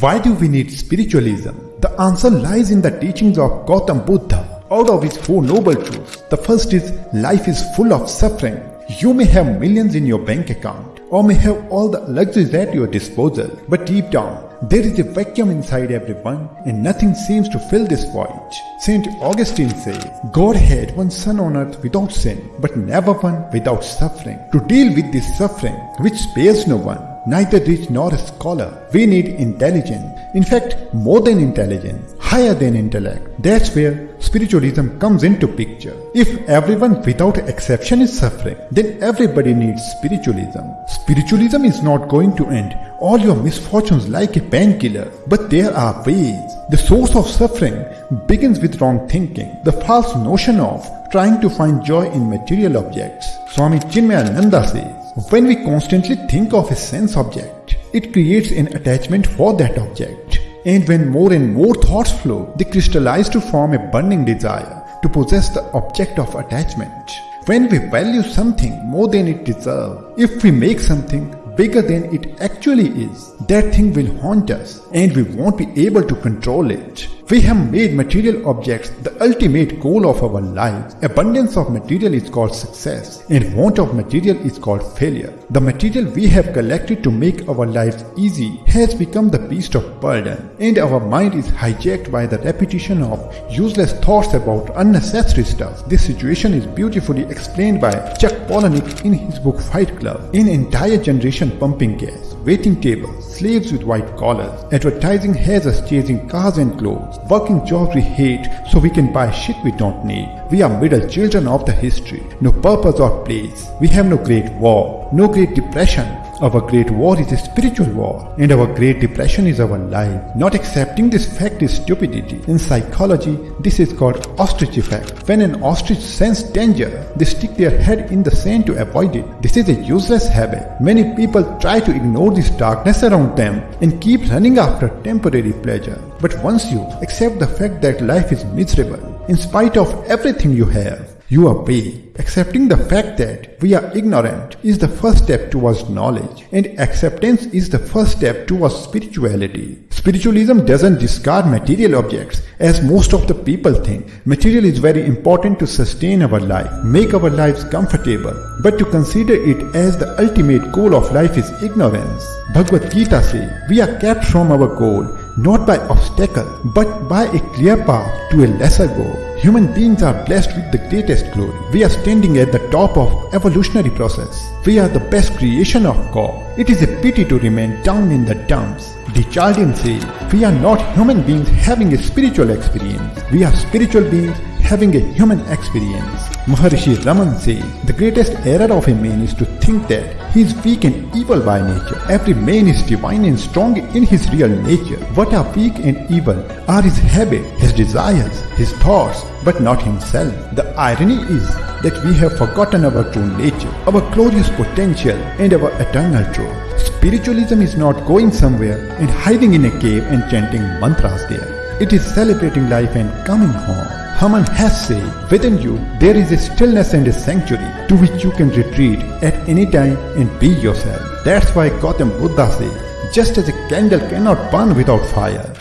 Why do we need spiritualism? The answer lies in the teachings of Gautam Buddha. Out of his four noble truths, the first is life is full of suffering. You may have millions in your bank account or may have all the luxuries at your disposal, but deep down, there is a vacuum inside everyone and nothing seems to fill this void. Saint Augustine says, God had one son on earth without sin, but never one without suffering. To deal with this suffering, which spares no one, neither rich nor a scholar. We need intelligence. In fact, more than intelligence, higher than intellect. That's where spiritualism comes into picture. If everyone without exception is suffering, then everybody needs spiritualism. Spiritualism is not going to end all your misfortunes like a painkiller, but there are ways. The source of suffering begins with wrong thinking, the false notion of trying to find joy in material objects. Swami Chinmayananda says, when we constantly think of a sense object, it creates an attachment for that object. And when more and more thoughts flow, they crystallize to form a burning desire to possess the object of attachment. When we value something more than it deserves, if we make something bigger than it actually is, that thing will haunt us and we won't be able to control it. We have made material objects the ultimate goal of our lives. Abundance of material is called success and want of material is called failure. The material we have collected to make our lives easy has become the beast of burden and our mind is hijacked by the repetition of useless thoughts about unnecessary stuff. This situation is beautifully explained by Chuck Palahniuk in his book Fight Club. An entire generation pumping gas, waiting tables, slaves with white collars, advertising has us chasing cars and clothes, working jobs we hate so we can buy shit we don't need. We are middle children of the history, no purpose or place. We have no great war, no great depression, our great war is a spiritual war, and our great depression is our life. Not accepting this fact is stupidity. In psychology, this is called ostrich effect. When an ostrich sense danger, they stick their head in the sand to avoid it. This is a useless habit. Many people try to ignore this darkness around them and keep running after temporary pleasure. But once you accept the fact that life is miserable, in spite of everything you have, you are. Accepting the fact that we are ignorant is the first step towards knowledge, and acceptance is the first step towards spirituality. Spiritualism doesn't discard material objects, as most of the people think. Material is very important to sustain our life, make our lives comfortable, but to consider it as the ultimate goal of life is ignorance. Bhagavad Gita says, we are kept from our goal not by obstacle, but by a clear path to a lesser goal. Human beings are blessed with the greatest glory. We are standing at the top of evolutionary process. We are the best creation of God. It is a pity to remain down in the dumps. de Chardin say, we are not human beings having a spiritual experience. We are spiritual beings having a human experience. Maharishi Raman says, the greatest error of a man is to think that he is weak and evil by nature. Every man is divine and strong in his real nature. What are weak and evil are his habits, his desires, his thoughts, but not himself. The irony is that we have forgotten our true nature, our glorious potential, and our eternal truth. Spiritualism is not going somewhere and hiding in a cave and chanting mantras there. It is celebrating life and coming home. Haman has said, within you there is a stillness and a sanctuary to which you can retreat at any time and be yourself. That's why Gautam Buddha says, just as a candle cannot burn without fire,